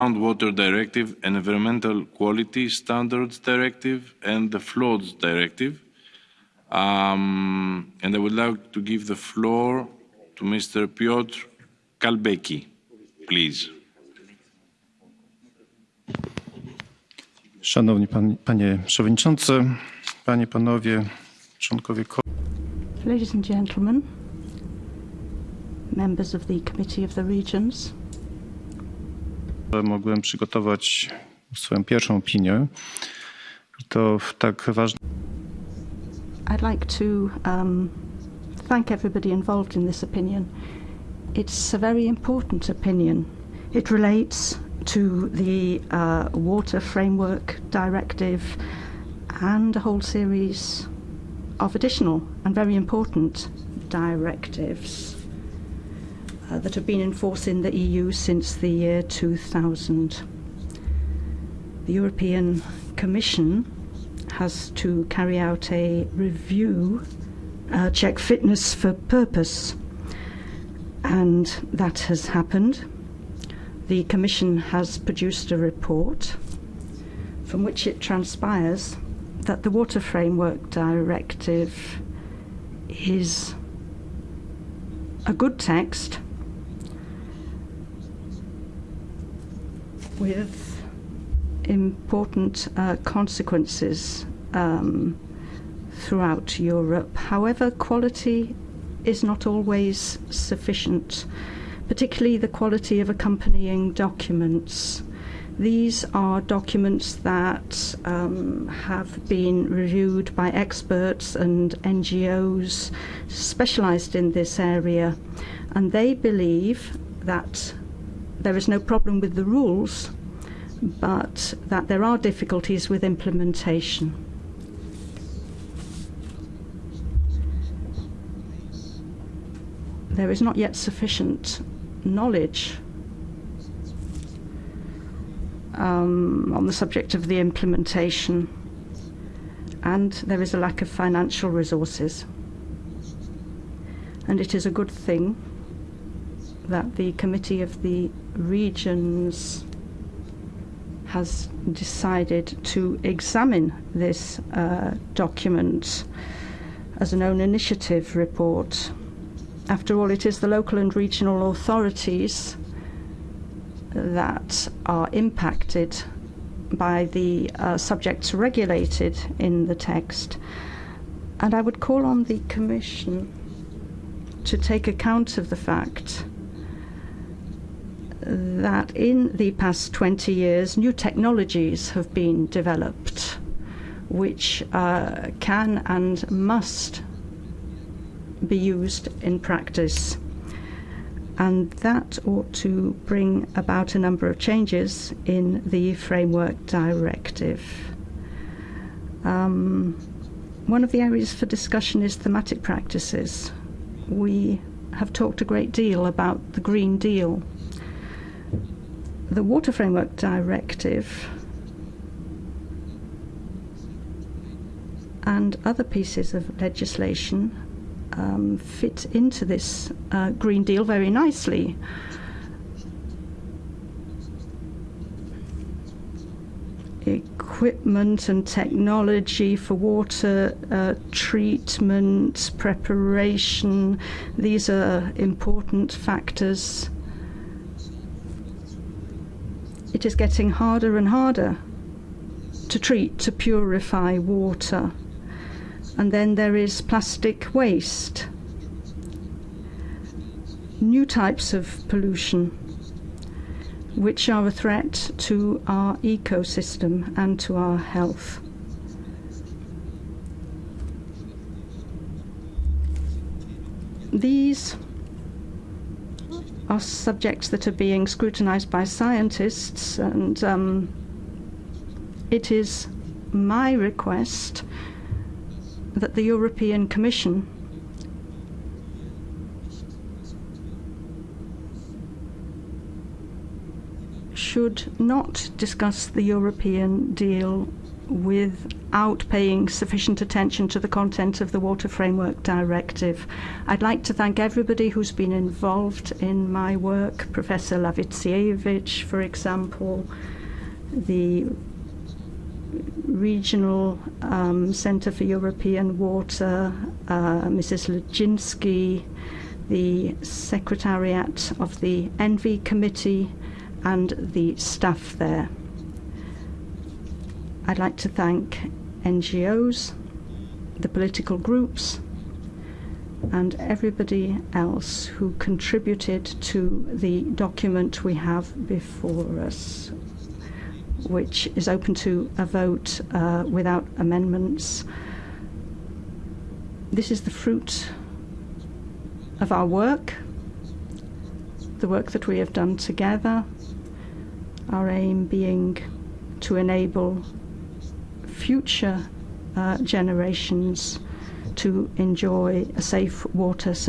Groundwater Directive, Environmental Quality Standards Directive, and the Floods Directive. Um, and I would like to give the floor to Mr. Piotr Całbecki, please. Szanowni pan, Panie Przewodniczący, Panie, Panowie, członkowie Ladies and gentlemen, members of the Committee of the Regions, mogłem przygotować swoją pierwszą opinię. To w tak I'd like to um, thank everybody involved in this opinion. It's a very important opinion. It relates to the uh, Water Framework Directive and a whole series of additional and very important directives uh, that have been in force in the EU since the year 2000. The European Commission has to carry out a review, uh, check fitness for purpose, and that has happened. The Commission has produced a report from which it transpires that the Water Framework Directive is a good text with important uh, consequences um, throughout Europe. However, quality is not always sufficient, particularly the quality of accompanying documents. These are documents that um, have been reviewed by experts and NGOs specialized in this area, and they believe that there is no problem with the rules, but that there are difficulties with implementation. There is not yet sufficient knowledge um, on the subject of the implementation, and there is a lack of financial resources. And it is a good thing that the Committee of the Regions has decided to examine this uh, document as an own initiative report. After all, it is the local and regional authorities that are impacted by the uh, subjects regulated in the text. And I would call on the Commission to take account of the fact that in the past 20 years, new technologies have been developed which uh, can and must be used in practice. And that ought to bring about a number of changes in the Framework Directive. Um, one of the areas for discussion is thematic practices. We have talked a great deal about the Green Deal the Water Framework Directive and other pieces of legislation um, fit into this uh, Green Deal very nicely. Equipment and technology for water uh, treatment, preparation, these are important factors it is getting harder and harder to treat, to purify water. And then there is plastic waste, new types of pollution, which are a threat to our ecosystem and to our health. These are subjects that are being scrutinized by scientists, and um, it is my request that the European Commission should not discuss the European deal without paying sufficient attention to the content of the Water Framework Directive. I'd like to thank everybody who's been involved in my work, Professor Lavitsievich, for example, the Regional um, Centre for European Water, uh, Mrs. Lejinsky, the Secretariat of the ENVE Committee, and the staff there. I'd like to thank NGOs, the political groups, and everybody else who contributed to the document we have before us, which is open to a vote uh, without amendments. This is the fruit of our work, the work that we have done together, our aim being to enable future uh, generations to enjoy a safe water supply.